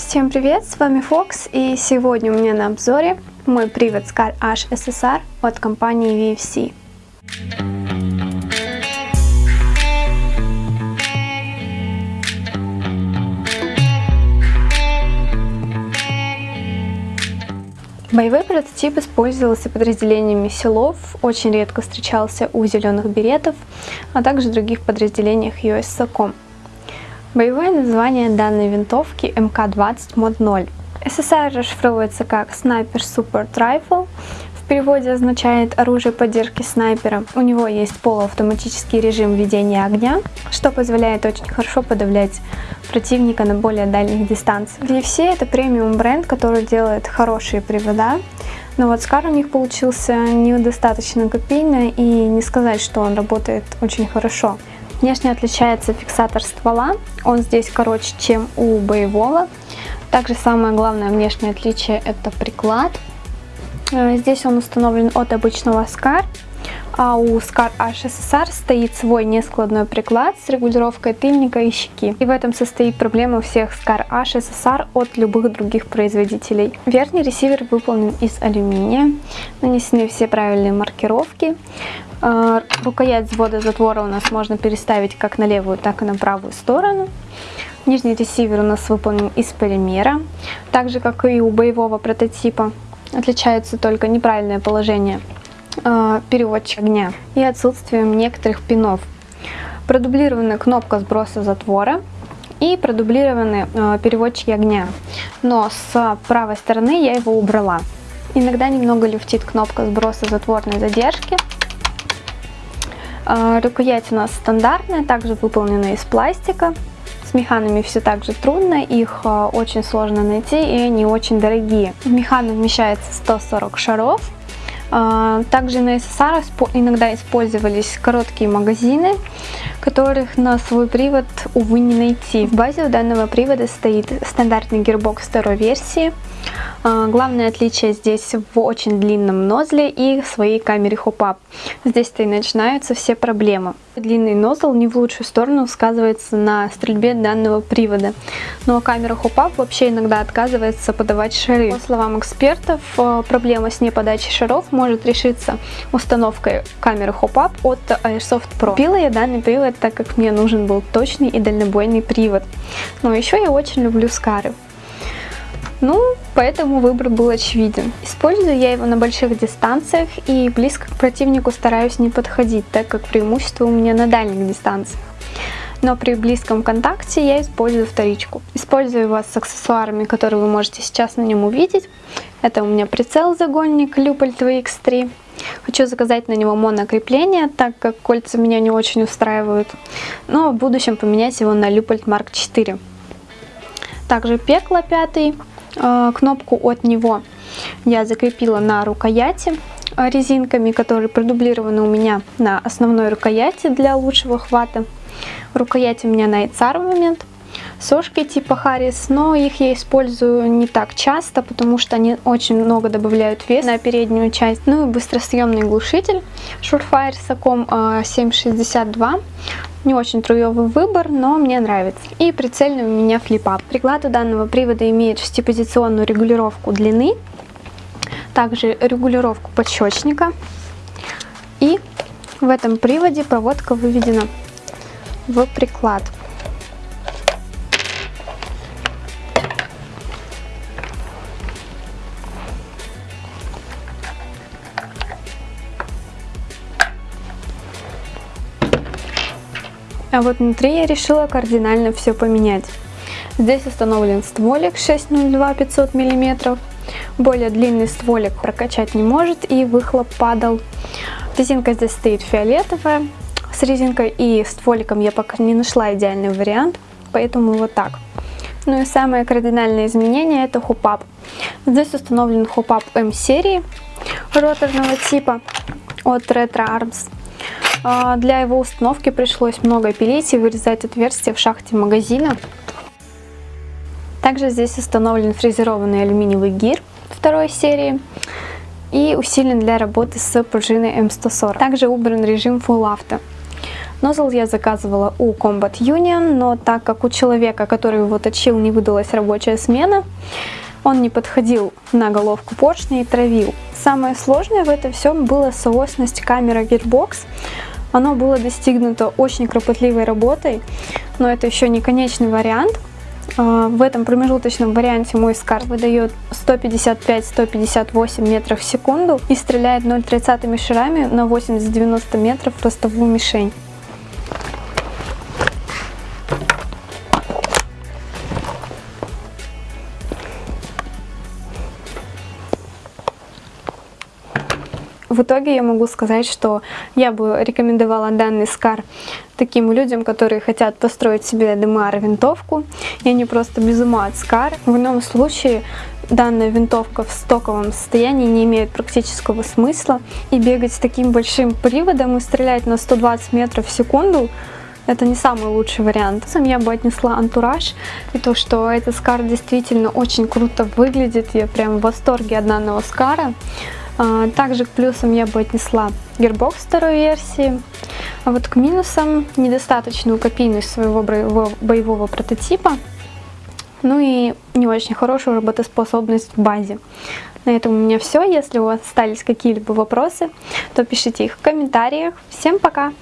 Всем привет, с вами Фокс и сегодня у меня на обзоре мой привод SCAR H SSR от компании VFC. Боевой прототип использовался подразделениями силов, очень редко встречался у зеленых беретов, а также других подразделениях US SOCOM. Боевое название данной винтовки МК-20 мод 0. СССР расшифровывается как Sniper Support Rifle, в переводе означает оружие поддержки снайпера. У него есть полуавтоматический режим ведения огня, что позволяет очень хорошо подавлять противника на более дальних дистанциях. VFC это премиум бренд, который делает хорошие привода, но вот Скар у них получился недостаточно копийный и не сказать, что он работает очень хорошо. Внешне отличается фиксатор ствола, он здесь короче, чем у боевого. Также самое главное внешнее отличие это приклад. Э, здесь он установлен от обычного SCAR, а у SCAR HSSR стоит свой нескладной приклад с регулировкой тыльника и щеки. И в этом состоит проблема всех SCAR HSSR от любых других производителей. Верхний ресивер выполнен из алюминия, нанесены все правильные маркировки. А, рукоять взвода затвора у нас можно переставить как на левую, так и на правую сторону. Нижний ресивер у нас выполнен из полимера, так же как и у боевого прототипа. Отличается только неправильное положение э, переводчика огня и отсутствием некоторых пинов. Продублирована кнопка сброса затвора и продублированы э, переводчики огня, но с правой стороны я его убрала. Иногда немного люфтит кнопка сброса затворной задержки, а, рукоять у нас стандартная, также выполнена из пластика. С механами все так же трудно, их очень сложно найти и они очень дорогие. В механу вмещается 140 шаров. А, также на SSR иногда использовались короткие магазины, которых на свой привод, увы, не найти. В базе у данного привода стоит стандартный гирбокс второй версии. А, главное отличие здесь в очень длинном нозле и своей камере hop-up. Здесь-то и начинаются все проблемы. Длинный nozzle не в лучшую сторону сказывается на стрельбе данного привода. Но камера hop-up вообще иногда отказывается подавать шары. По словам экспертов, э, проблема с неподачей шаров может решиться установкой камеры hop-up от Airsoft Pro. Купила я данный привод, так как мне нужен был точный и дальнобойный привод. Но еще я очень люблю скары. Ну, поэтому выбор был очевиден. Использую я его на больших дистанциях и близко к противнику стараюсь не подходить, так как преимущество у меня на дальних дистанциях. Но при близком контакте я использую вторичку. Использую его с аксессуарами, которые вы можете сейчас на нем увидеть. Это у меня прицел-загонник Люпольт VX3. Хочу заказать на него монокрепление, так как кольца меня не очень устраивают. Но в будущем поменять его на Люпольт Mark 4. Также пекло пятый Э, кнопку от него я закрепила на рукояти э, резинками, которые продублированы у меня на основной рукояти для лучшего хвата. Рукоять у меня на ICAR момент. Сошки типа Харрис, но их я использую не так часто, потому что они очень много добавляют вес на переднюю часть. Ну и быстросъемный глушитель Surefire Sacom 762. Не очень труевый выбор, но мне нравится. И прицельный у меня флипап. Приклад у данного привода имеет шестипозиционную регулировку длины, также регулировку подщечника. И в этом приводе проводка выведена в приклад. А вот внутри я решила кардинально все поменять. Здесь установлен стволик 602 500 мм. Более длинный стволик прокачать не может и выхлоп падал. Резинка здесь стоит фиолетовая. С резинкой и стволиком я пока не нашла идеальный вариант, поэтому вот так. Ну и самое кардинальное изменение это хупап. Здесь установлен хупап М-серии роторного типа от Retro Arms. А, для его установки пришлось много пилить и вырезать отверстия в шахте магазина. Также здесь установлен фрезерованный алюминиевый гир второй серии и усилен для работы с пружиной М140. Также убран режим Full Auto. Нозл я заказывала у Combat Union, но так как у человека, который его точил, не выдалась рабочая смена, он не подходил на головку поршня и травил. Самое сложное в этом всем было соосность камера Gearbox. Оно было достигнуто очень кропотливой работой, но это еще не конечный вариант. А, в этом промежуточном варианте мой скар выдает 155-158 метров в секунду и стреляет 0,30 шарами на 80-90 метров в ростовую мишень. В итоге я могу сказать, что я бы рекомендовала данный скар таким людям, которые хотят построить себе DMR винтовку, и они просто без ума от скар. В ином случае данная винтовка в стоковом состоянии не имеет практического смысла, и бегать с таким большим приводом и стрелять на 120 метров в секунду это не самый лучший вариант. Сам я бы отнесла антураж и то, что этот скар действительно очень круто выглядит. Я прям в восторге от данного скара. А, также к плюсам я бы отнесла Gearbox второй версии. А вот к минусам недостаточную копийность своего боевого прототипа. Ну и не очень хорошую работоспособность в базе. На этом у меня все. Если у вас остались какие-либо вопросы, то пишите их в комментариях. Всем пока!